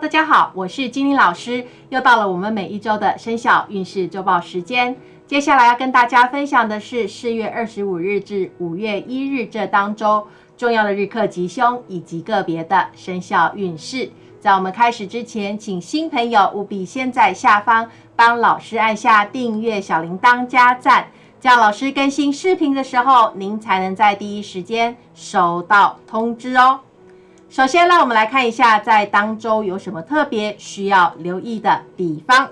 大家好，我是金玲老师，又到了我们每一周的生肖运势周报时间。接下来要跟大家分享的是四月二十五日至五月一日这当周重要的日课吉凶以及个别的生肖运势。在我们开始之前，请新朋友务必先在下方帮老师按下订阅、小铃铛、加赞，这样老师更新视频的时候，您才能在第一时间收到通知哦。首先，让我们来看一下在当周有什么特别需要留意的地方。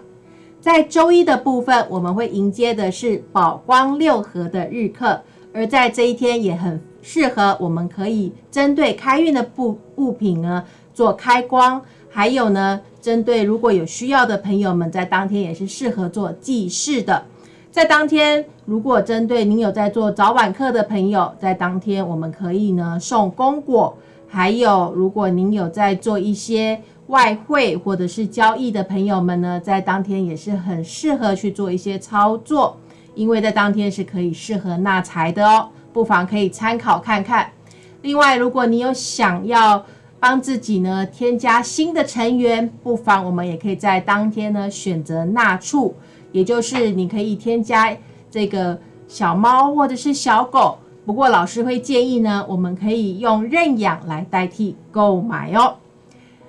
在周一的部分，我们会迎接的是宝光六合的日课，而在这一天也很适合，我们可以针对开运的物物品呢。做开光，还有呢，针对如果有需要的朋友们，在当天也是适合做祭祀的。在当天，如果针对您有在做早晚课的朋友，在当天我们可以呢送功果。还有，如果您有在做一些外汇或者是交易的朋友们呢，在当天也是很适合去做一些操作，因为在当天是可以适合纳财的哦，不妨可以参考看看。另外，如果你有想要，帮自己呢添加新的成员，不妨我们也可以在当天呢选择纳畜，也就是你可以添加这个小猫或者是小狗。不过老师会建议呢，我们可以用认养来代替购买哦。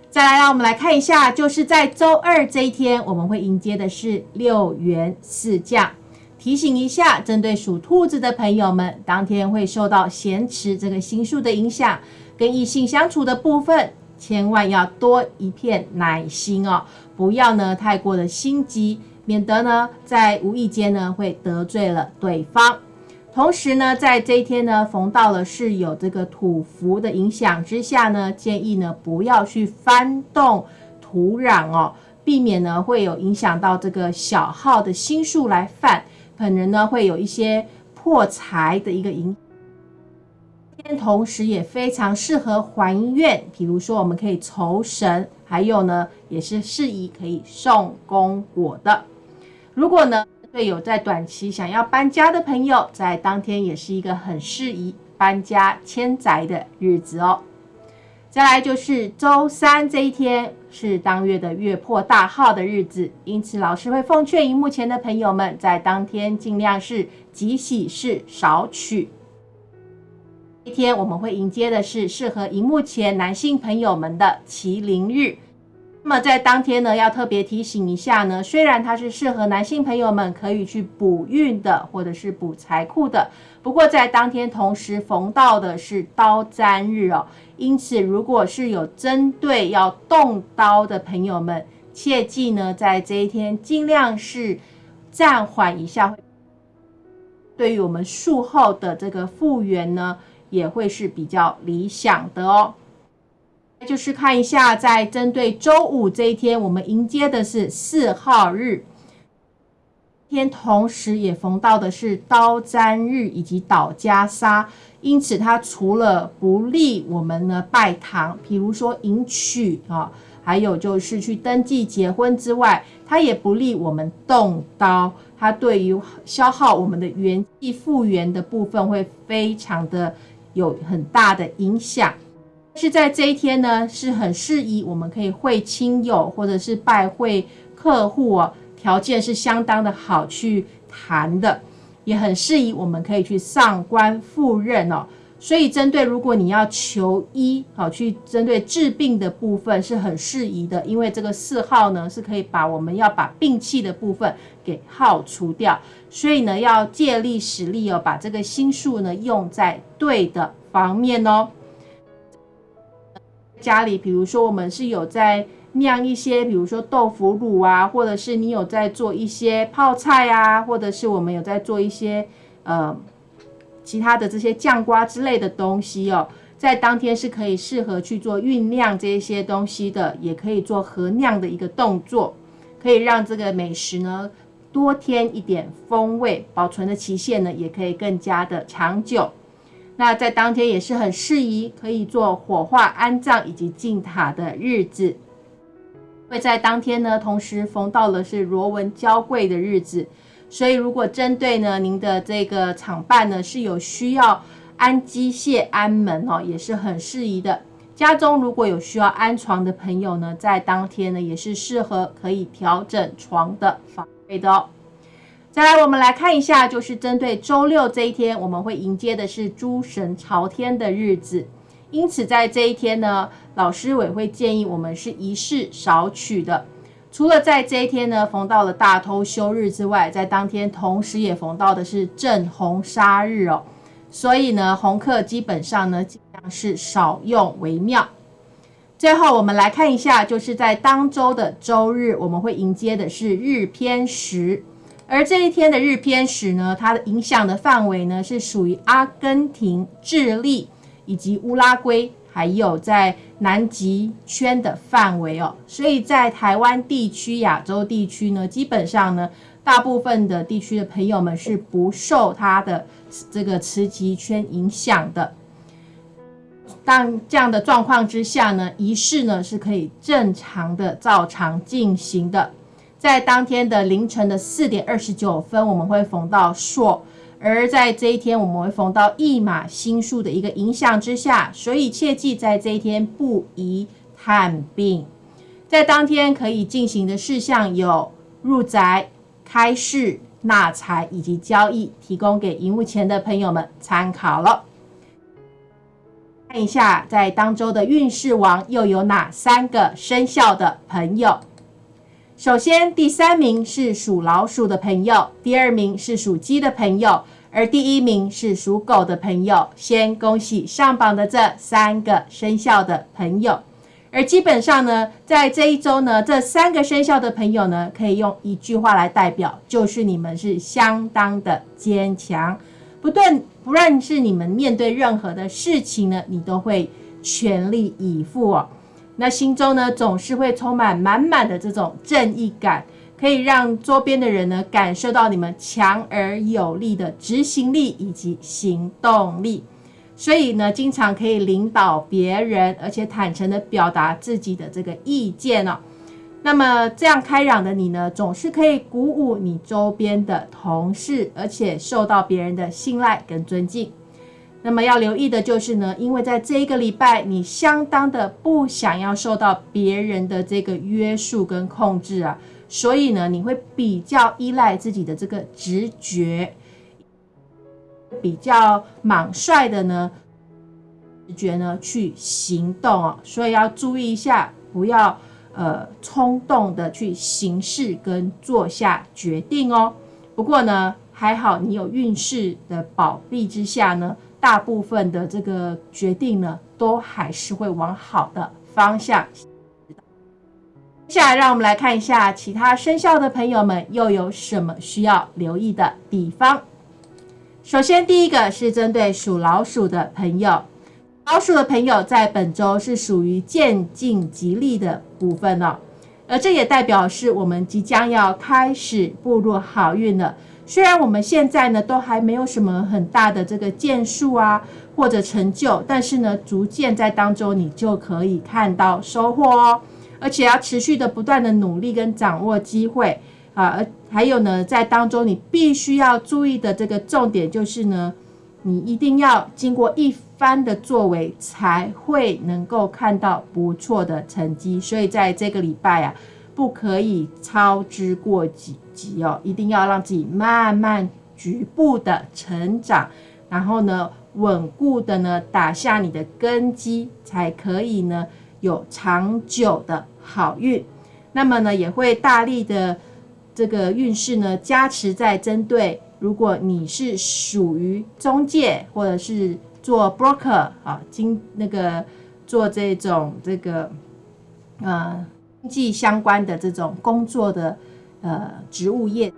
再来，让我们来看一下，就是在周二这一天，我们会迎接的是六元四将。提醒一下，针对属兔子的朋友们，当天会受到咸池这个星数的影响。跟异性相处的部分，千万要多一片耐心哦，不要呢太过的心急，免得呢在无意间呢会得罪了对方。同时呢，在这一天呢，逢到了是有这个土福的影响之下呢，建议呢不要去翻动土壤哦，避免呢会有影响到这个小号的心数来犯，可能呢会有一些破财的一个影。天同时也非常适合还愿，比如说我们可以酬神，还有呢也是适宜可以送功果的。如果呢对有在短期想要搬家的朋友，在当天也是一个很适宜搬家迁宅的日子哦。再来就是周三这一天是当月的月破大号的日子，因此老师会奉劝荧幕前的朋友们，在当天尽量是吉喜事少取。一天我们会迎接的是适合荧幕前男性朋友们的麒麟日。那么在当天呢，要特别提醒一下呢，虽然它是适合男性朋友们可以去补运的，或者是补财库的，不过在当天同时逢到的是刀砧日哦。因此，如果是有针对要动刀的朋友们，切记呢，在这一天尽量是暂缓一下。对于我们术后的这个复原呢。也会是比较理想的哦。就是看一下，在针对周五这一天，我们迎接的是四号日，天同时也逢到的是刀砧日以及倒家杀，因此它除了不利我们呢拜堂，比如说迎娶啊，还有就是去登记结婚之外，它也不利我们动刀，它对于消耗我们的元气复原的部分会非常的。有很大的影响，是在这一天呢，是很适宜我们可以会亲友或者是拜会客户哦，条件是相当的好去谈的，也很适宜我们可以去上官赴任哦。所以针对如果你要求医，好去针对治病的部分是很适宜的，因为这个四号呢是可以把我们要把病气的部分给耗除掉，所以呢要借力使力哦，把这个心术呢用在对的方面哦。家里比如说我们是有在酿一些，比如说豆腐乳啊，或者是你有在做一些泡菜啊，或者是我们有在做一些呃。其他的这些酱瓜之类的东西哦，在当天是可以适合去做酝酿这一些东西的，也可以做合酿的一个动作，可以让这个美食呢多添一点风味，保存的期限呢也可以更加的长久。那在当天也是很适宜可以做火化安葬以及进塔的日子，会在当天呢同时逢到了是螺纹交贵的日子。所以，如果针对呢，您的这个厂办呢是有需要安机械、安门哦，也是很适宜的。家中如果有需要安床的朋友呢，在当天呢也是适合可以调整床的方位的哦。再来，我们来看一下，就是针对周六这一天，我们会迎接的是诸神朝天的日子，因此在这一天呢，老师委会建议我们是仪式少取的。除了在这一天呢，逢到了大偷休日之外，在当天同时也逢到的是正红杀日哦，所以呢，红客基本上呢尽量是少用为妙。最后，我们来看一下，就是在当周的周日，我们会迎接的是日偏食，而这一天的日偏食呢，它的影响的范围呢是属于阿根廷、智利以及乌拉圭。还有在南极圈的范围哦，所以在台湾地区、亚洲地区呢，基本上呢，大部分的地区的朋友们是不受它的这个磁极圈影响的。但这样的状况之下呢，仪式呢是可以正常的照常进行的。在当天的凌晨的四点二十九分，我们会逢到朔。而在这一天，我们会逢到一马星数的一个影响之下，所以切记在这一天不宜探病。在当天可以进行的事项有入宅、开市、纳财以及交易，提供给荧幕前的朋友们参考了。看一下，在当周的运势王又有哪三个生肖的朋友？首先，第三名是属老鼠的朋友，第二名是属鸡的朋友，而第一名是属狗的朋友。先恭喜上榜的这三个生肖的朋友。而基本上呢，在这一周呢，这三个生肖的朋友呢，可以用一句话来代表，就是你们是相当的坚强，不论不论是你们面对任何的事情呢，你都会全力以赴哦。那心中呢，总是会充满满满的这种正义感，可以让周边的人呢感受到你们强而有力的执行力以及行动力，所以呢，经常可以领导别人，而且坦诚的表达自己的这个意见哦。那么这样开朗的你呢，总是可以鼓舞你周边的同事，而且受到别人的信赖跟尊敬。那么要留意的就是呢，因为在这一个礼拜，你相当的不想要受到别人的这个约束跟控制啊，所以呢，你会比较依赖自己的这个直觉，比较莽率的呢，直觉呢去行动啊，所以要注意一下，不要呃冲动的去行事跟做下决定哦。不过呢，还好你有运势的保庇之下呢。大部分的这个决定呢，都还是会往好的方向。接下来，让我们来看一下其他生肖的朋友们又有什么需要留意的地方。首先，第一个是针对属老鼠的朋友，老鼠的朋友在本周是属于渐进吉利的部分哦，而这也代表是我们即将要开始步入好运了。虽然我们现在呢都还没有什么很大的这个建树啊或者成就，但是呢逐渐在当中你就可以看到收获哦，而且要持续的不断的努力跟掌握机会啊，而还有呢在当中你必须要注意的这个重点就是呢，你一定要经过一番的作为才会能够看到不错的成绩，所以在这个礼拜啊。不可以操之过急急哦，一定要让自己慢慢局部的成长，然后呢，稳固的呢打下你的根基，才可以呢有长久的好运。那么呢，也会大力的这个运势呢加持在针对，如果你是属于中介或者是做 broker 啊，经那个做这种这个呃。经济相关的这种工作的呃植物业，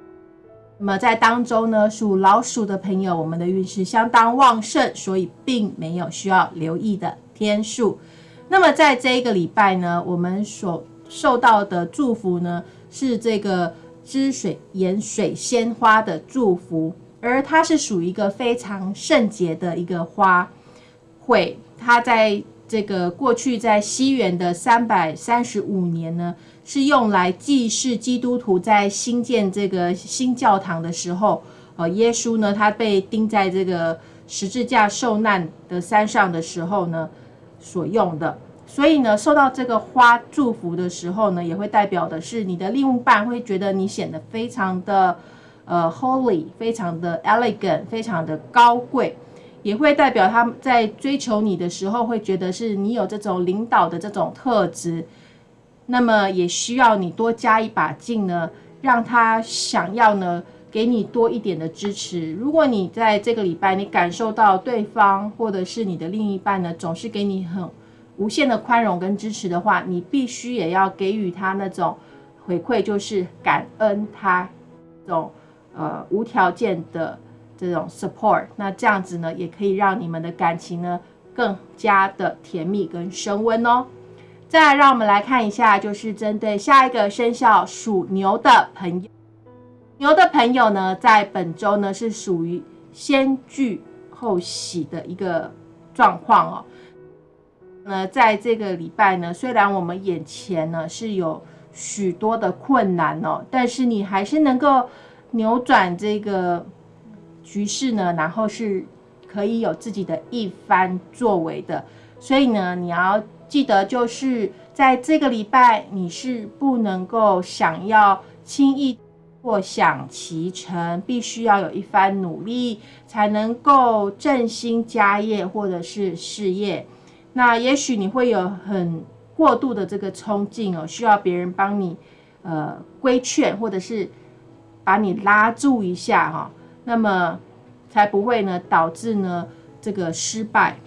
那么在当中呢，属老鼠的朋友，我们的运势相当旺盛，所以并没有需要留意的天数。那么在这一个礼拜呢，我们所受到的祝福呢，是这个汁水盐水仙花的祝福，而它是属于一个非常圣洁的一个花卉，它在。这个过去在西元的三百三十五年呢，是用来祭祀基督徒在新建这个新教堂的时候，呃，耶稣呢他被钉在这个十字架受难的山上的时候呢所用的。所以呢，受到这个花祝福的时候呢，也会代表的是你的另一半会觉得你显得非常的呃 holy，非常的 elegant，非常的高贵，也会代表他在追求你的时候会觉得是你有这种领导的这种特质，那么也需要你多加一把劲呢，让他想要呢。给你多一点的支持。如果你在这个礼拜，你感受到对方或者是你的另一半呢，总是给你很无限的宽容跟支持的话，你必须也要给予他那种回馈，就是感恩他这种呃无条件的这种 support。那这样子呢，也可以让你们的感情呢更加的甜蜜跟升温哦。再来，让我们来看一下，就是针对下一个生肖属牛的朋友。牛的朋友呢，在本周呢是属于先聚后喜的一个状况哦。那在这个礼拜呢，虽然我们眼前呢是有许多的困难哦，但是你还是能够扭转这个局势呢，然后是可以有自己的一番作为的。所以呢，你要记得，就是在这个礼拜，你是不能够想要轻易。或想其成，必须要有一番努力，才能够振兴家业或者是事业。那也许你会有很过度的这个冲劲哦，需要别人帮你呃规劝，或者是把你拉住一下哈，那么才不会呢导致呢这个失败。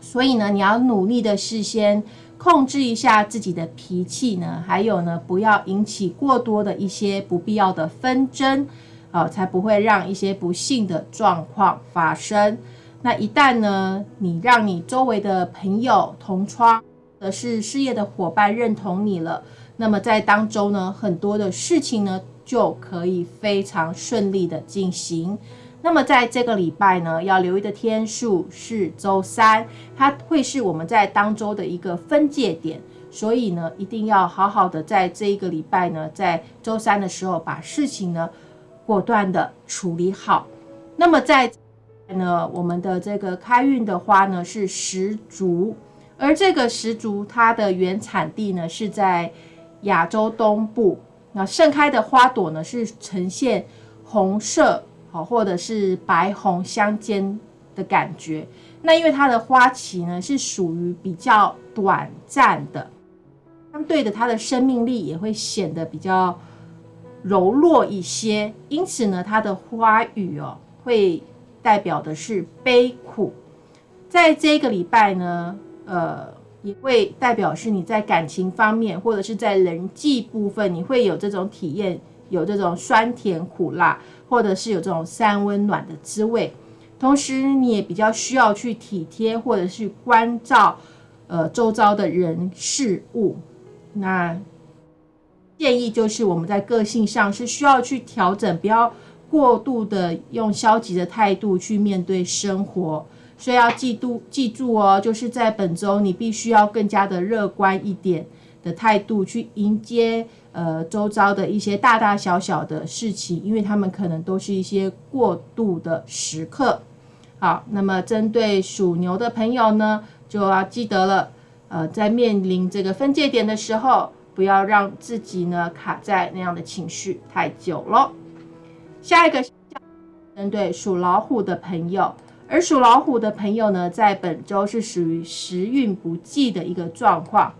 所以呢，你要努力的事先。控制一下自己的脾气呢，还有呢，不要引起过多的一些不必要的纷争，啊，才不会让一些不幸的状况发生。那一旦呢，你让你周围的朋友、同窗，或是事业的伙伴认同你了，那么在当中呢，很多的事情呢，就可以非常顺利的进行。那么在这个礼拜呢，要留意的天数是周三，它会是我们在当周的一个分界点，所以呢，一定要好好的在这一个礼拜呢，在周三的时候把事情呢果断的处理好。那么在呢，我们的这个开运的花呢是石竹，而这个石竹它的原产地呢是在亚洲东部，那盛开的花朵呢是呈现红色。好，或者是白红相间的感觉。那因为它的花期呢是属于比较短暂的，相对的，它的生命力也会显得比较柔弱一些。因此呢，它的花语哦，会代表的是悲苦。在这个礼拜呢，呃，也会代表是你在感情方面，或者是在人际部分，你会有这种体验。有这种酸甜苦辣，或者是有这种三温暖的滋味，同时你也比较需要去体贴，或者是关照，呃，周遭的人事物。那建议就是我们在个性上是需要去调整，不要过度的用消极的态度去面对生活。所以要记住，记住哦，就是在本周你必须要更加的乐观一点的态度去迎接。呃，周遭的一些大大小小的事情，因为他们可能都是一些过度的时刻。好，那么针对属牛的朋友呢，就要记得了，呃，在面临这个分界点的时候，不要让自己呢卡在那样的情绪太久了。下一个针对属老虎的朋友，而属老虎的朋友呢，在本周是属于时运不济的一个状况。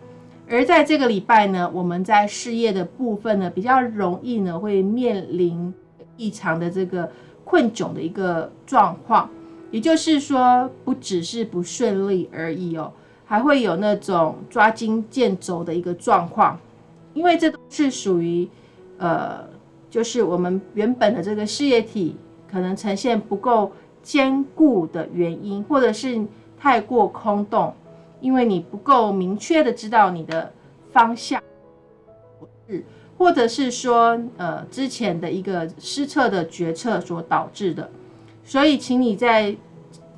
而在这个礼拜呢，我们在事业的部分呢，比较容易呢会面临异常的这个困窘的一个状况，也就是说，不只是不顺利而已哦，还会有那种抓襟见肘的一个状况，因为这都是属于呃，就是我们原本的这个事业体可能呈现不够坚固的原因，或者是太过空洞。因为你不够明确的知道你的方向，或者是说，呃，之前的一个失策的决策所导致的，所以，请你在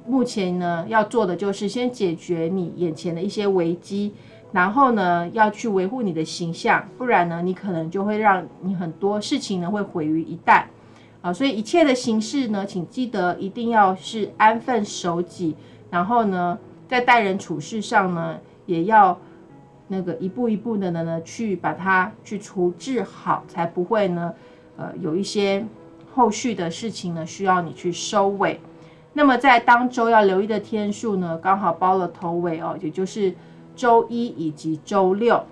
目前呢要做的就是先解决你眼前的一些危机，然后呢要去维护你的形象，不然呢你可能就会让你很多事情呢会毁于一旦，啊，所以一切的形式呢，请记得一定要是安分守己，然后呢。在待人处事上呢，也要那个一步一步的呢去把它去处置好，才不会呢呃有一些后续的事情呢需要你去收尾。那么在当周要留意的天数呢，刚好包了头尾哦，也就是周一以及周六。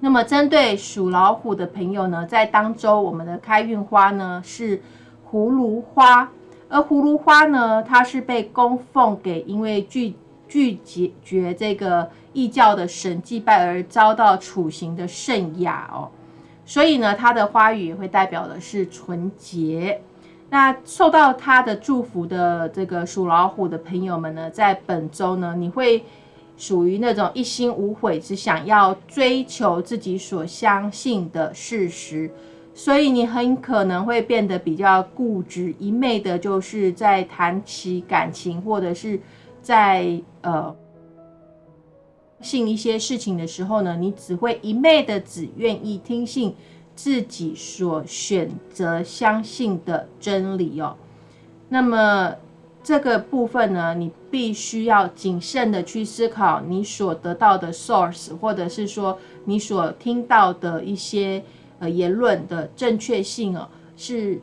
那么针对属老虎的朋友呢，在当周我们的开运花呢是葫芦花，而葫芦花呢，它是被供奉给因为拒拒绝这个异教的神祭拜而遭到处刑的圣雅哦，所以呢，它的花语也会代表的是纯洁。那受到他的祝福的这个属老虎的朋友们呢，在本周呢，你会属于那种一心无悔，只想要追求自己所相信的事实，所以你很可能会变得比较固执，一昧的就是在谈起感情，或者是在呃信一些事情的时候呢，你只会一昧的只愿意听信。自己所选择相信的真理哦，那么这个部分呢，你必须要谨慎的去思考你所得到的 source，或者是说你所听到的一些呃言论的正确性哦，是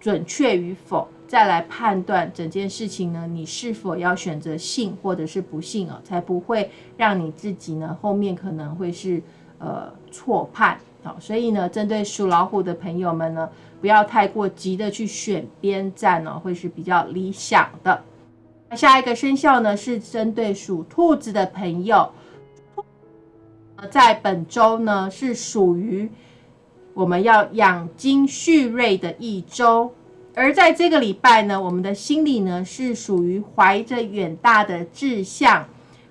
准确与否，再来判断整件事情呢，你是否要选择信或者是不信哦，才不会让你自己呢后面可能会是呃错判。好，所以呢，针对属老虎的朋友们呢，不要太过急的去选边站哦，会是比较理想的。下一个生肖呢，是针对属兔子的朋友，在本周呢是属于我们要养精蓄锐的一周，而在这个礼拜呢，我们的心里呢是属于怀着远大的志向，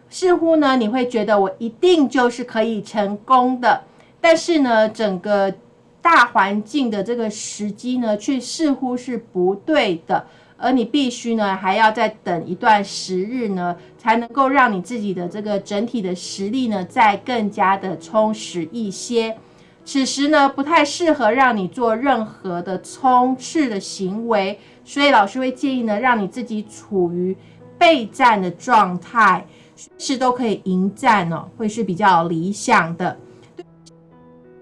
似乎呢你会觉得我一定就是可以成功的。但是呢，整个大环境的这个时机呢，却似乎是不对的，而你必须呢，还要再等一段时日呢，才能够让你自己的这个整体的实力呢，再更加的充实一些。此时呢，不太适合让你做任何的冲刺的行为，所以老师会建议呢，让你自己处于备战的状态，随时都可以迎战哦，会是比较理想的。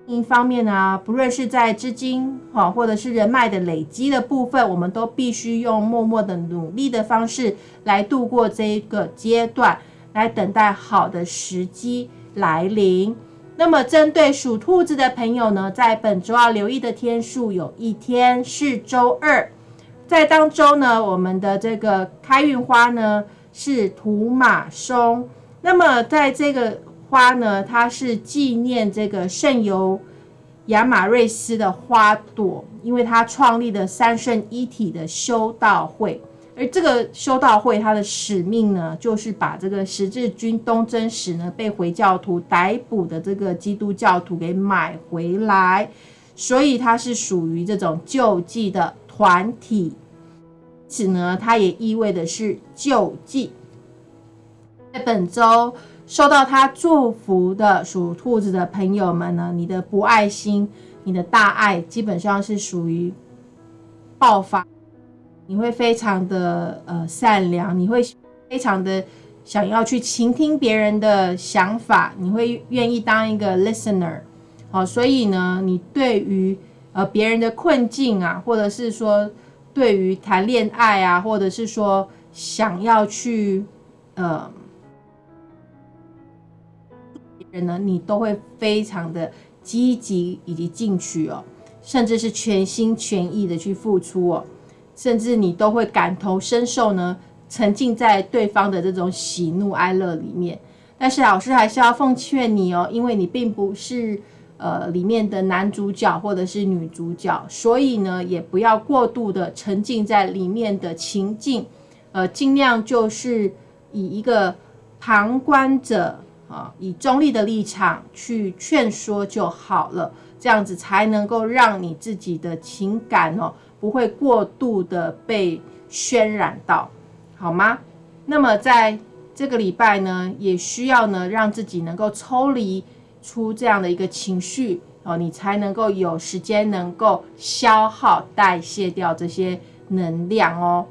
一方面呢，不论是在资金哈，或者是人脉的累积的部分，我们都必须用默默的努力的方式来度过这一个阶段，来等待好的时机来临。那么，针对属兔子的朋友呢，在本周要留意的天数，有一天是周二，在当周呢，我们的这个开运花呢是土马松。那么，在这个花呢，它是纪念这个圣尤亚马瑞斯的花朵，因为他创立的三圣一体的修道会，而这个修道会它的使命呢，就是把这个十字军东征时呢被回教徒逮捕的这个基督教徒给买回来，所以它是属于这种救济的团体，此呢，它也意味的是救济，在本周。受到他祝福的属兔子的朋友们呢，你的不爱心，你的大爱，基本上是属于爆发。你会非常的呃善良，你会非常的想要去倾听别人的想法，你会愿意当一个 listener。好，所以呢，你对于呃别人的困境啊，或者是说对于谈恋爱啊，或者是说想要去呃。人呢，你都会非常的积极以及进取哦，甚至是全心全意的去付出哦，甚至你都会感同身受呢，沉浸在对方的这种喜怒哀乐里面。但是老师还是要奉劝你哦，因为你并不是呃里面的男主角或者是女主角，所以呢，也不要过度的沉浸在里面的情境，呃，尽量就是以一个旁观者。啊，以中立的立场去劝说就好了，这样子才能够让你自己的情感哦，不会过度的被渲染到，好吗？那么在这个礼拜呢，也需要呢，让自己能够抽离出这样的一个情绪哦，你才能够有时间能够消耗代谢掉这些能量哦。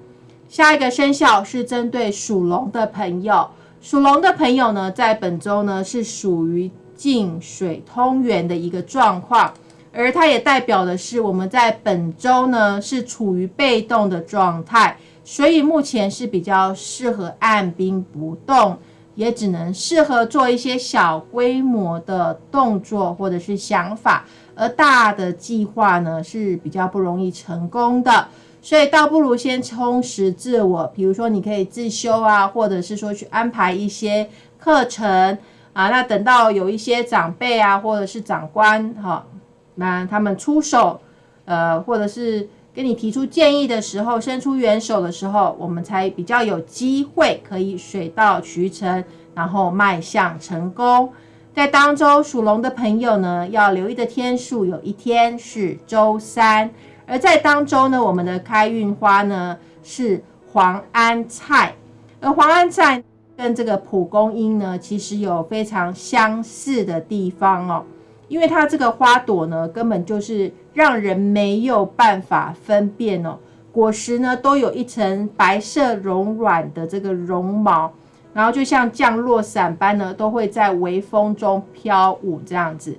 下一个生肖是针对属龙的朋友。属龙的朋友呢，在本周呢是属于进水通源的一个状况，而它也代表的是我们在本周呢是处于被动的状态，所以目前是比较适合按兵不动，也只能适合做一些小规模的动作或者是想法，而大的计划呢是比较不容易成功的。所以倒不如先充实自我，比如说你可以自修啊，或者是说去安排一些课程啊。那等到有一些长辈啊，或者是长官哈，那他们出手，呃，或者是跟你提出建议的时候，伸出援手的时候，我们才比较有机会可以水到渠成，然后迈向成功。在当周属龙的朋友呢，要留意的天数有一天是周三。而在当中呢，我们的开运花呢是黄安菜，而黄安菜跟这个蒲公英呢，其实有非常相似的地方哦，因为它这个花朵呢，根本就是让人没有办法分辨哦，果实呢都有一层白色柔软的这个绒毛，然后就像降落伞般呢，都会在微风中飘舞这样子，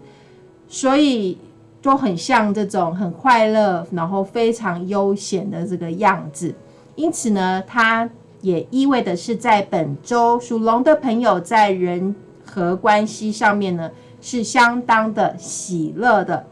所以。都很像这种很快乐，然后非常悠闲的这个样子，因此呢，它也意味的是在本周属龙的朋友在人和关系上面呢是相当的喜乐的，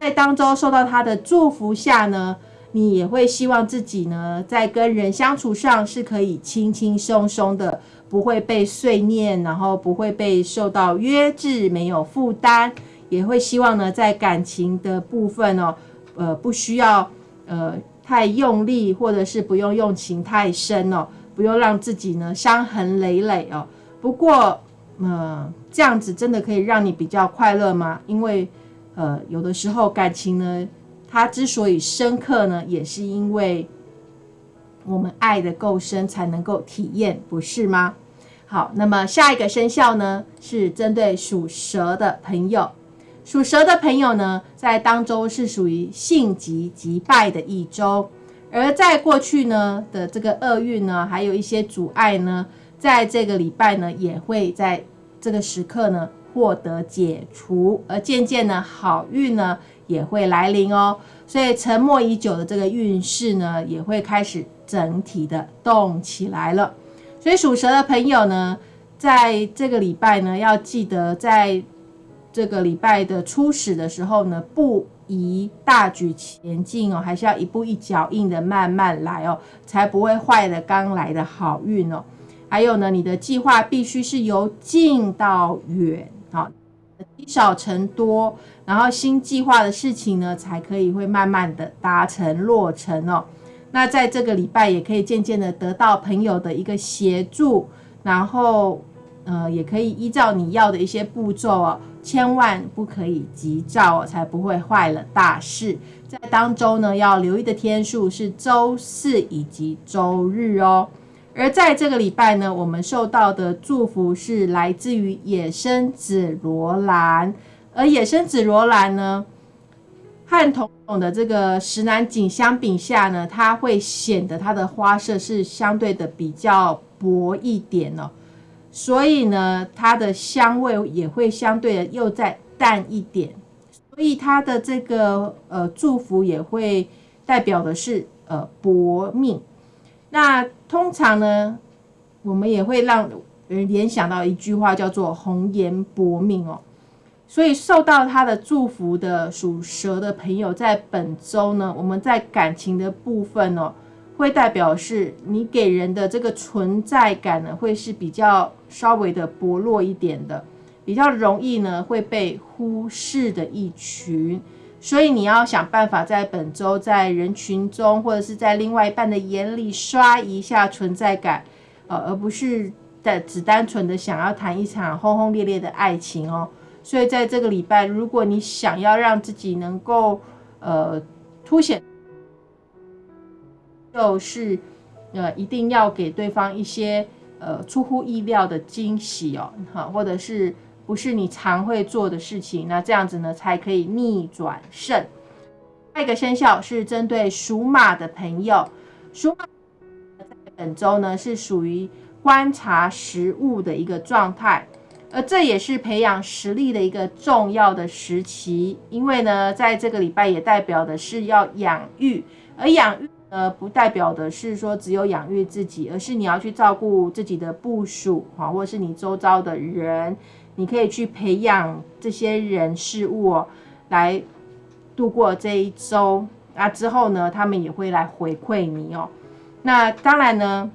在当周受到他的祝福下呢，你也会希望自己呢在跟人相处上是可以轻轻松松的，不会被碎念，然后不会被受到约制，没有负担。也会希望呢，在感情的部分哦，呃，不需要呃太用力，或者是不用用情太深哦，不用让自己呢伤痕累累哦。不过，呃，这样子真的可以让你比较快乐吗？因为，呃，有的时候感情呢，它之所以深刻呢，也是因为我们爱的够深，才能够体验，不是吗？好，那么下一个生肖呢，是针对属蛇的朋友。属蛇的朋友呢，在当周是属于性急急败的一周，而在过去呢的这个厄运呢，还有一些阻碍呢，在这个礼拜呢，也会在这个时刻呢获得解除，而渐渐呢，好运呢也会来临哦。所以沉默已久的这个运势呢，也会开始整体的动起来了。所以属蛇的朋友呢，在这个礼拜呢，要记得在。这个礼拜的初始的时候呢，不宜大举前进哦，还是要一步一脚印的慢慢来哦，才不会坏了刚来的好运哦。还有呢，你的计划必须是由近到远，好，积少成多，然后新计划的事情呢，才可以会慢慢的达成落成哦。那在这个礼拜也可以渐渐的得到朋友的一个协助，然后呃，也可以依照你要的一些步骤哦。千万不可以急躁哦，才不会坏了大事。在当周呢，要留意的天数是周四以及周日哦。而在这个礼拜呢，我们受到的祝福是来自于野生紫罗兰。而野生紫罗兰呢，和同种的这个石南锦相比下呢，它会显得它的花色是相对的比较薄一点哦。所以呢，它的香味也会相对的又再淡一点，所以它的这个呃祝福也会代表的是呃薄命。那通常呢，我们也会让人联想到一句话叫做“红颜薄命”哦。所以受到他的祝福的属蛇的朋友，在本周呢，我们在感情的部分哦。会代表是你给人的这个存在感呢，会是比较稍微的薄弱一点的，比较容易呢会被忽视的一群，所以你要想办法在本周在人群中或者是在另外一半的眼里刷一下存在感，呃，而不是在只单纯的想要谈一场轰轰烈烈的爱情哦。所以在这个礼拜，如果你想要让自己能够呃凸显。就是，呃，一定要给对方一些呃出乎意料的惊喜哦，哈，或者是不是你常会做的事情，那这样子呢才可以逆转胜。下一个生肖是针对属马的朋友，属马在本周呢是属于观察食物的一个状态，而这也是培养实力的一个重要的时期。因为呢，在这个礼拜也代表的是要养育，而养育呃，不代表的是说只有养育自己，而是你要去照顾自己的部属啊，或者是你周遭的人，你可以去培养这些人事物哦，来度过这一周。那之后呢，他们也会来回馈你哦。那当然呢，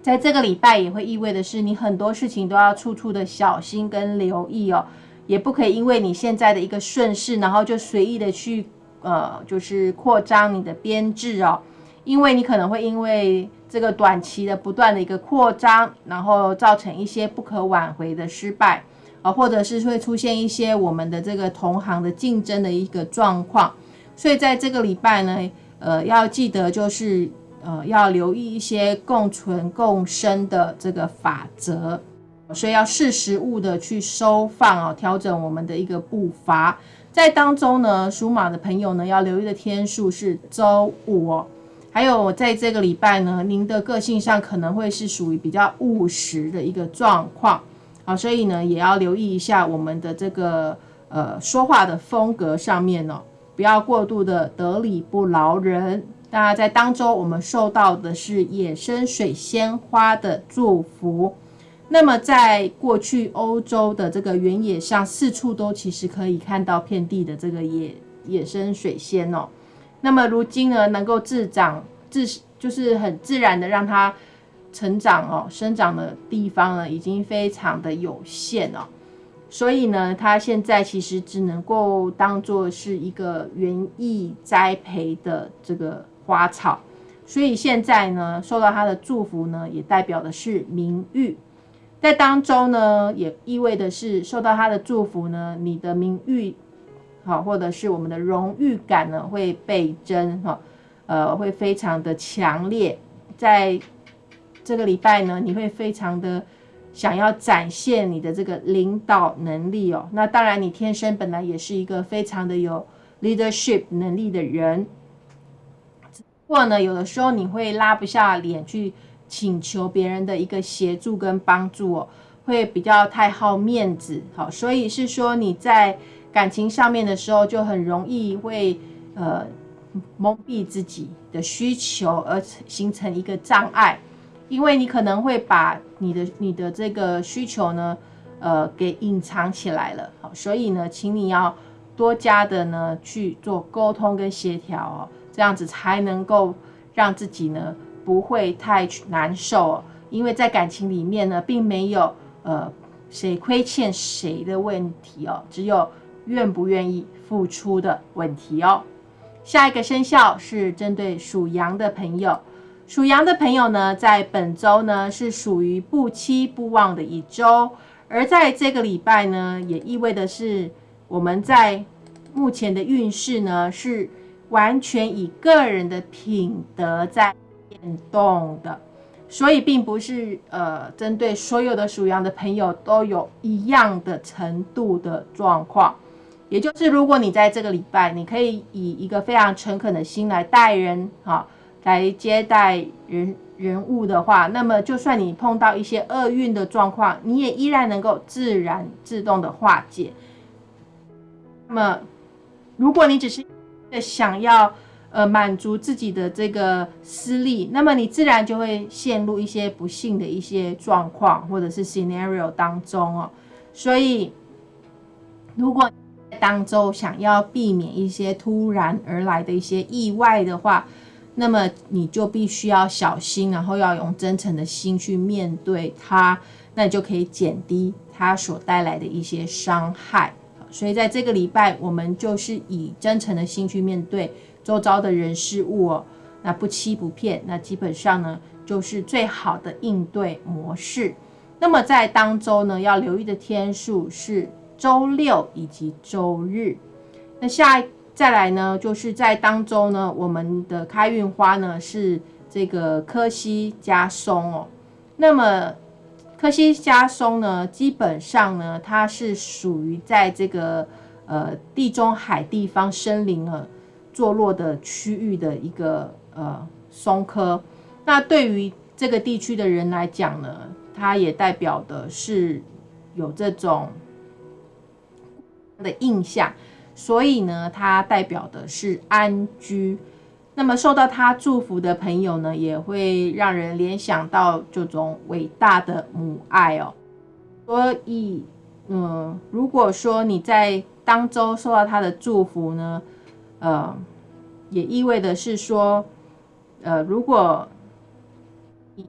在这个礼拜也会意味的是，你很多事情都要处处的小心跟留意哦，也不可以因为你现在的一个顺势，然后就随意的去呃，就是扩张你的编制哦，因为你可能会因为这个短期的不断的一个扩张，然后造成一些不可挽回的失败啊，或者是会出现一些我们的这个同行的竞争的一个状况。所以在这个礼拜呢，呃，要记得就是呃，要留意一些共存共生的这个法则，所以要适时务的去收放哦，调整我们的一个步伐。在当中呢，属马的朋友呢，要留意的天数是周五哦。还有在这个礼拜呢，您的个性上可能会是属于比较务实的一个状况，好，所以呢，也要留意一下我们的这个呃说话的风格上面哦。不要过度的得理不饶人。那在当中，我们受到的是野生水仙花的祝福。那么，在过去欧洲的这个原野上，四处都其实可以看到遍地的这个野野生水仙哦。那么，如今呢，能够自长自就是很自然的让它成长哦，生长的地方呢，已经非常的有限哦。所以呢，它现在其实只能够当做是一个园艺栽培的这个花草，所以现在呢，受到它的祝福呢，也代表的是名誉，在当中呢，也意味的是受到他的祝福呢，你的名誉好，或者是我们的荣誉感呢，会倍增哈，呃，会非常的强烈，在这个礼拜呢，你会非常的。想要展现你的这个领导能力哦，那当然你天生本来也是一个非常的有 leadership 能力的人，不过呢，有的时候你会拉不下脸去请求别人的一个协助跟帮助哦，会比较太好面子，好，所以是说你在感情上面的时候就很容易会呃蒙蔽自己的需求，而形成一个障碍。因为你可能会把你的你的这个需求呢，呃，给隐藏起来了，好，所以呢，请你要多加的呢去做沟通跟协调哦，这样子才能够让自己呢不会太难受。因为在感情里面呢，并没有呃谁亏欠谁的问题哦，只有愿不愿意付出的问题哦。下一个生肖是针对属羊的朋友。属羊的朋友呢，在本周呢是属于不期不忘的一周，而在这个礼拜呢，也意味的是我们在目前的运势呢是完全以个人的品德在动的，所以并不是呃针对所有的属羊的朋友都有一样的程度的状况，也就是如果你在这个礼拜，你可以以一个非常诚恳的心来待人哈。来接待人人物的话，那么就算你碰到一些厄运的状况，你也依然能够自然自动的化解。那么，如果你只是想要呃满足自己的这个私利，那么你自然就会陷入一些不幸的一些状况或者是 scenario 当中哦。所以，如果当中想要避免一些突然而来的一些意外的话，那么你就必须要小心，然后要用真诚的心去面对它，那你就可以减低它所带来的一些伤害。所以在这个礼拜，我们就是以真诚的心去面对周遭的人事物哦，那不欺不骗，那基本上呢就是最好的应对模式。那么在当周呢，要留意的天数是周六以及周日。那下。再来呢，就是在当周呢，我们的开运花呢是这个柯西加松哦。那么柯西加松呢，基本上呢，它是属于在这个呃地中海地方森林了坐落的区域的一个呃松科。那对于这个地区的人来讲呢，它也代表的是有这种的印象，所以呢，它代表的是安居。那么受到他祝福的朋友呢，也会让人联想到这种伟大的母爱哦。所以，嗯，如果说你在当周受到他的祝福呢，呃，也意味的是说，呃，如果你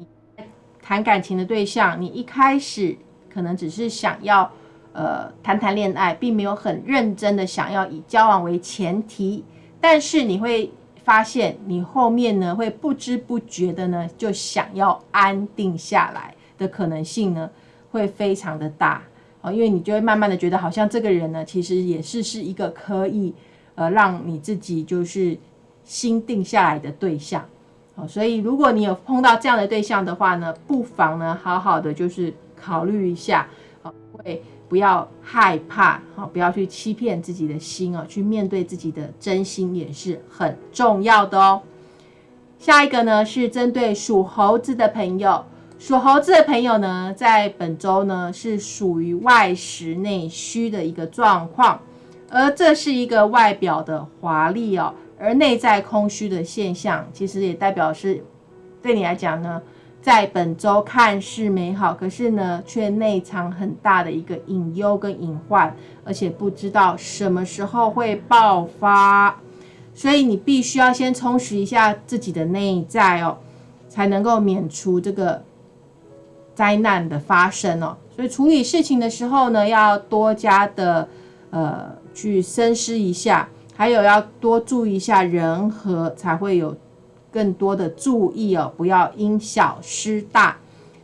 谈感情的对象，你一开始可能只是想要呃谈谈恋爱，并没有很认真的想要以交往为前提，但是你会。发现你后面呢会不知不觉的呢就想要安定下来的可能性呢会非常的大哦，因为你就会慢慢的觉得好像这个人呢其实也是是一个可以呃让你自己就是心定下来的对象哦，所以如果你有碰到这样的对象的话呢，不妨呢好好的就是考虑一下哦会。不要害怕，好，不要去欺骗自己的心哦，去面对自己的真心也是很重要的哦。下一个呢是针对属猴子的朋友，属猴子的朋友呢，在本周呢是属于外实内虚的一个状况，而这是一个外表的华丽哦，而内在空虚的现象，其实也代表是对你来讲呢。在本周看似美好，可是呢，却内藏很大的一个隐忧跟隐患，而且不知道什么时候会爆发，所以你必须要先充实一下自己的内在哦，才能够免除这个灾难的发生哦。所以处理事情的时候呢，要多加的呃去深思一下，还有要多注意一下人和，才会有。更多的注意哦，不要因小失大。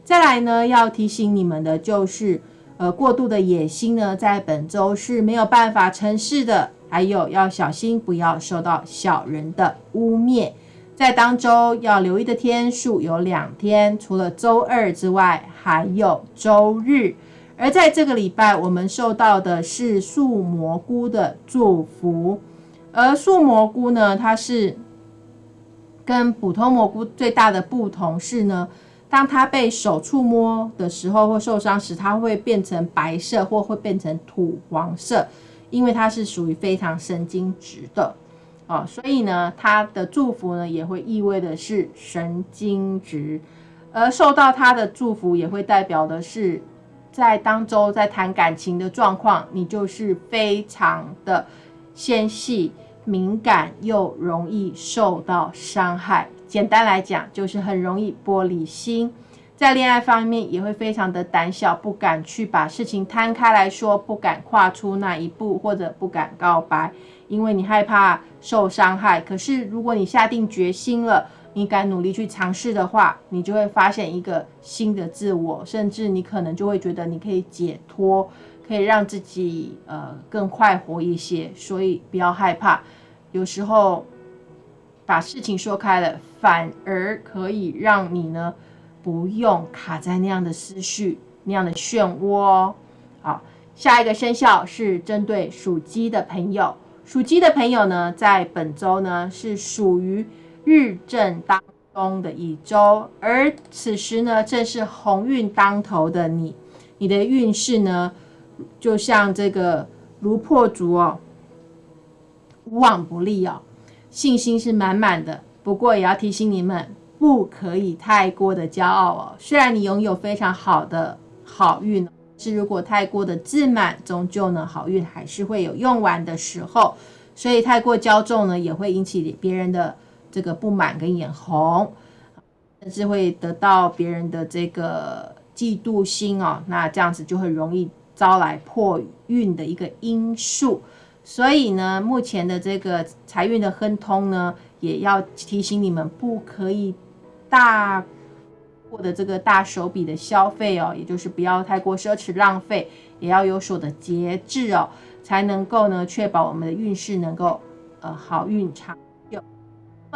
再来呢，要提醒你们的就是，呃，过度的野心呢，在本周是没有办法成事的。还有要小心，不要受到小人的污蔑。在当周要留意的天数有两天，除了周二之外，还有周日。而在这个礼拜，我们受到的是树蘑菇的祝福。而树蘑菇呢，它是。跟普通蘑菇最大的不同是呢，当它被手触摸的时候或受伤时，它会变成白色或会变成土黄色，因为它是属于非常神经质的哦，所以呢，它的祝福呢也会意味的是神经质，而受到它的祝福也会代表的是在当周在谈感情的状况，你就是非常的纤细。敏感又容易受到伤害，简单来讲就是很容易玻璃心，在恋爱方面也会非常的胆小，不敢去把事情摊开来说，不敢跨出那一步，或者不敢告白，因为你害怕受伤害。可是如果你下定决心了，你敢努力去尝试的话，你就会发现一个新的自我，甚至你可能就会觉得你可以解脱。可以让自己呃更快活一些，所以不要害怕。有时候把事情说开了，反而可以让你呢不用卡在那样的思绪、那样的漩涡。好，下一个生肖是针对属鸡的朋友。属鸡的朋友呢，在本周呢是属于日正当中的一周，而此时呢正是鸿运当头的你，你的运势呢。就像这个如破竹哦，无往不利哦，信心是满满的。不过也要提醒你们，不可以太过的骄傲哦。虽然你拥有非常好的好运，是如果太过的自满，终究呢好运还是会有用完的时候。所以太过骄纵呢，也会引起别人的这个不满跟眼红，甚至会得到别人的这个嫉妒心哦。那这样子就会容易。招来破运的一个因素，所以呢，目前的这个财运的亨通呢，也要提醒你们，不可以大过的这个大手笔的消费哦，也就是不要太过奢侈浪费，也要有所的节制哦，才能够呢，确保我们的运势能够呃好运长。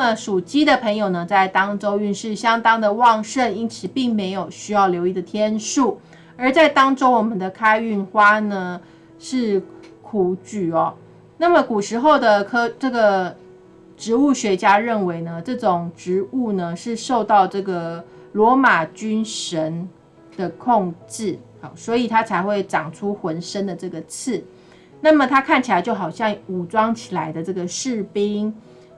那属鸡的朋友呢，在当周运势相当的旺盛，因此并没有需要留意的天数。而在当中，我们的开运花呢是苦菊哦。那么古时候的科这个植物学家认为呢，这种植物呢是受到这个罗马军神的控制，好，所以它才会长出浑身的这个刺。那么它看起来就好像武装起来的这个士兵，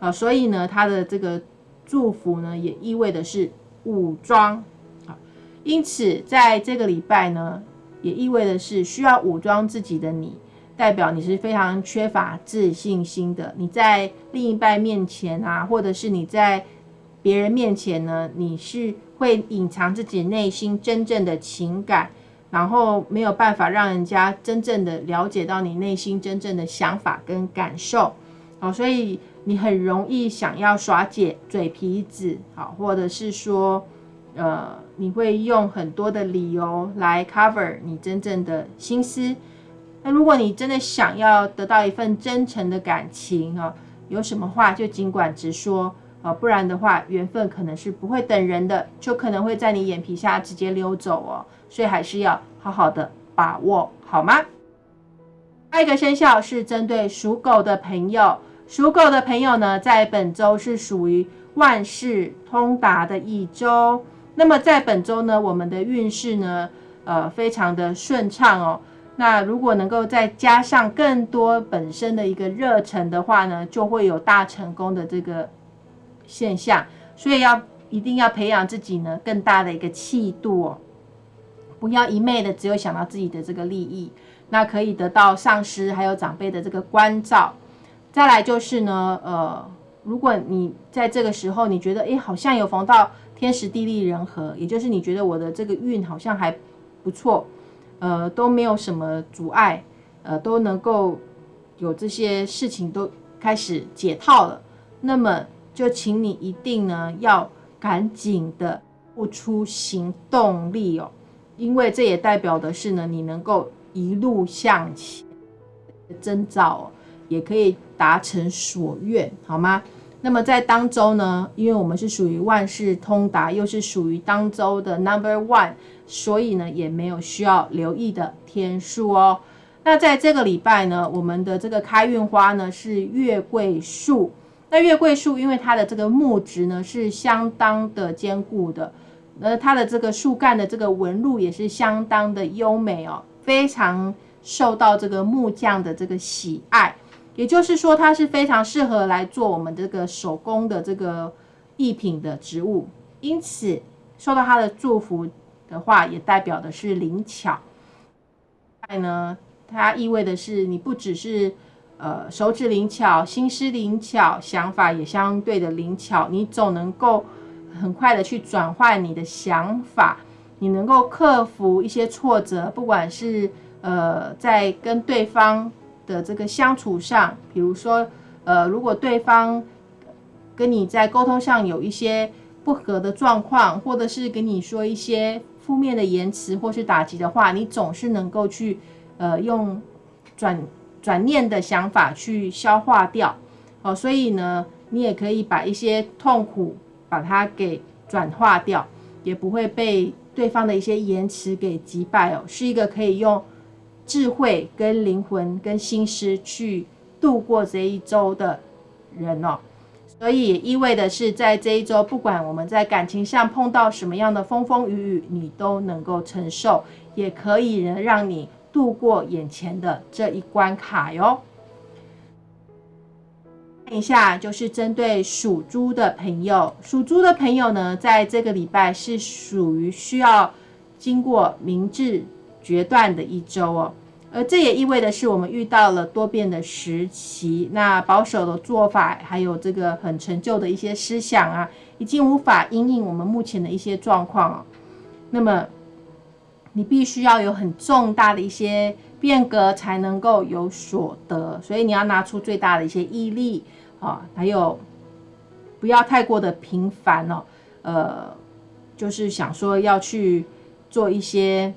啊，所以呢，他的这个祝福呢，也意味的是武装，啊，因此在这个礼拜呢，也意味的是需要武装自己的你，代表你是非常缺乏自信心的。你在另一半面前啊，或者是你在别人面前呢，你是会隐藏自己内心真正的情感。然后没有办法让人家真正的了解到你内心真正的想法跟感受，好，所以你很容易想要耍姐嘴皮子，好，或者是说，呃，你会用很多的理由来 cover 你真正的心思。那如果你真的想要得到一份真诚的感情，啊，有什么话就尽管直说，啊，不然的话，缘分可能是不会等人的，就可能会在你眼皮下直接溜走哦。所以还是要好好的把握，好吗？下一个生肖是针对属狗的朋友，属狗的朋友呢，在本周是属于万事通达的一周。那么在本周呢，我们的运势呢，呃，非常的顺畅哦。那如果能够再加上更多本身的一个热忱的话呢，就会有大成功的这个现象。所以要一定要培养自己呢，更大的一个气度哦。不要一昧的只有想到自己的这个利益，那可以得到上司还有长辈的这个关照。再来就是呢，呃，如果你在这个时候你觉得，哎，好像有逢到天时地利人和，也就是你觉得我的这个运好像还不错，呃，都没有什么阻碍，呃，都能够有这些事情都开始解套了，那么就请你一定呢要赶紧的付出行动力哦。因为这也代表的是呢，你能够一路向前的征兆，也可以达成所愿，好吗？那么在当周呢，因为我们是属于万事通达，又是属于当周的 number one，所以呢，也没有需要留意的天数哦。那在这个礼拜呢，我们的这个开运花呢是月桂树。那月桂树因为它的这个木质呢是相当的坚固的。那它的这个树干的这个纹路也是相当的优美哦，非常受到这个木匠的这个喜爱。也就是说，它是非常适合来做我们这个手工的这个艺品的植物。因此，受到它的祝福的话，也代表的是灵巧。爱呢，它意味的是你不只是呃手指灵巧、心思灵巧，想法也相对的灵巧，你总能够。很快的去转换你的想法，你能够克服一些挫折，不管是呃在跟对方的这个相处上，比如说呃如果对方跟你在沟通上有一些不合的状况，或者是跟你说一些负面的言辞或是打击的话，你总是能够去呃用转转念的想法去消化掉哦，所以呢，你也可以把一些痛苦。把它给转化掉，也不会被对方的一些言辞给击败哦，是一个可以用智慧、跟灵魂、跟心思去度过这一周的人哦。所以意味的是，在这一周，不管我们在感情上碰到什么样的风风雨雨，你都能够承受，也可以能让你度过眼前的这一关卡哟。看一下，就是针对属猪的朋友，属猪的朋友呢，在这个礼拜是属于需要经过明智决断的一周哦。而这也意味的是，我们遇到了多变的时期，那保守的做法，还有这个很陈旧的一些思想啊，已经无法因应我们目前的一些状况那么，你必须要有很重大的一些。变革才能够有所得，所以你要拿出最大的一些毅力啊，还有不要太过的频繁哦，呃，就是想说要去做一些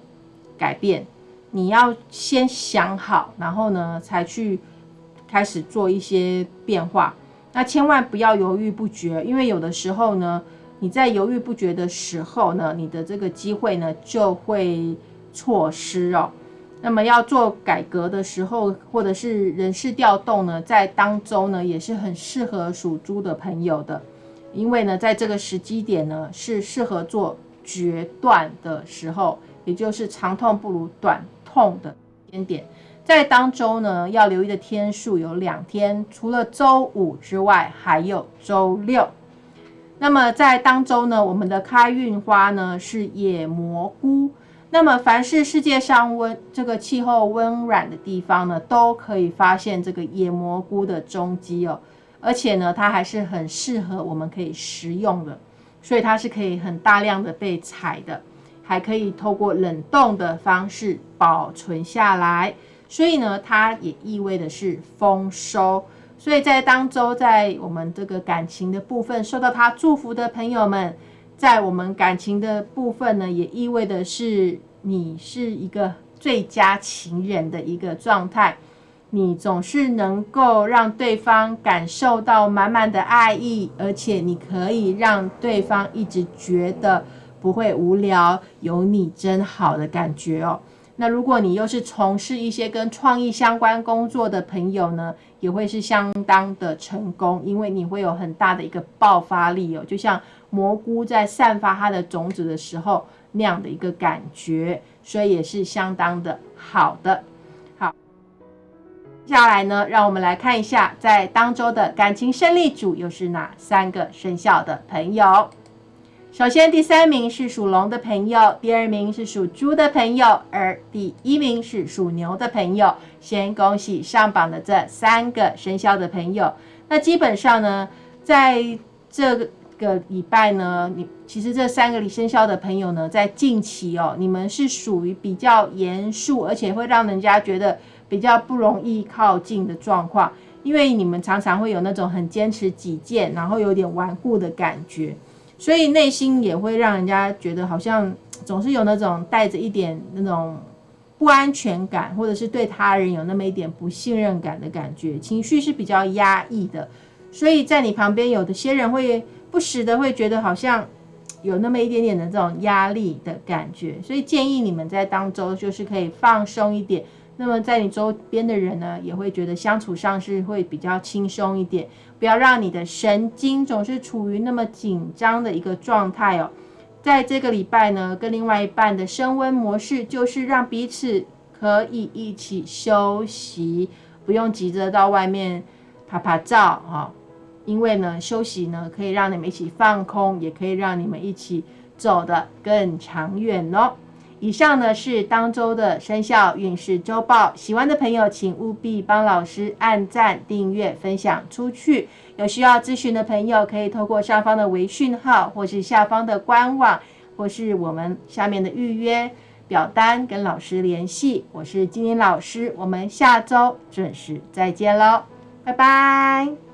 改变，你要先想好，然后呢才去开始做一些变化。那千万不要犹豫不决，因为有的时候呢，你在犹豫不决的时候呢，你的这个机会呢就会错失哦。那么要做改革的时候，或者是人事调动呢，在当中呢，也是很适合属猪的朋友的，因为呢，在这个时机点呢，是适合做决断的时候，也就是长痛不如短痛的间点。在当周呢，要留意的天数有两天，除了周五之外，还有周六。那么在当周呢，我们的开运花呢是野蘑菇。那么凡是世界上温这个气候温暖的地方呢，都可以发现这个野蘑菇的踪迹哦。而且呢，它还是很适合我们可以食用的，所以它是可以很大量的被采的，还可以透过冷冻的方式保存下来。所以呢，它也意味的是丰收。所以在当周，在我们这个感情的部分受到他祝福的朋友们，在我们感情的部分呢，也意味的是你是一个最佳情人的一个状态。你总是能够让对方感受到满满的爱意，而且你可以让对方一直觉得不会无聊，有你真好的感觉哦。那如果你又是从事一些跟创意相关工作的朋友呢，也会是相当的成功，因为你会有很大的一个爆发力哦，就像蘑菇在散发它的种子的时候那样的一个感觉，所以也是相当的好的。好，接下来呢，让我们来看一下在当周的感情胜利组又是哪三个生肖的朋友。首先，第三名是属龙的朋友，第二名是属猪的朋友，而第一名是属牛的朋友。先恭喜上榜的这三个生肖的朋友。那基本上呢，在这个礼拜呢，你其实这三个生肖的朋友呢，在近期哦，你们是属于比较严肃，而且会让人家觉得比较不容易靠近的状况，因为你们常常会有那种很坚持己见，然后有点顽固的感觉。所以内心也会让人家觉得好像 总是有那种带着一点那种不安全感，或者是对他人有那么一点不信任感的感觉，情绪是比较压抑的。所以在你旁边有的些人会不时的会觉得好像 有那么一点点的这种压力的感觉，所以建议你们在当中就是可以放松一点。那么在你周边的人呢，也会觉得相处上是会比较轻松一点，不要让你的神经总是处于那么紧张的一个状态哦。在这个礼拜呢，跟另外一半的升温模式就是让彼此可以一起休息，不用急着到外面拍拍照哈。因为呢，休息呢可以让你们一起放空，也可以让你们一起走得更长远哦。以上呢是当周的生肖运势周报，喜欢的朋友请务必帮老师按赞、订阅、分享出去。有需要咨询的朋友，可以透过上方的微讯号，或是下方的官网，或是我们下面的预约表单跟老师联系。我是金玲老师，我们下周准时再见喽，拜拜。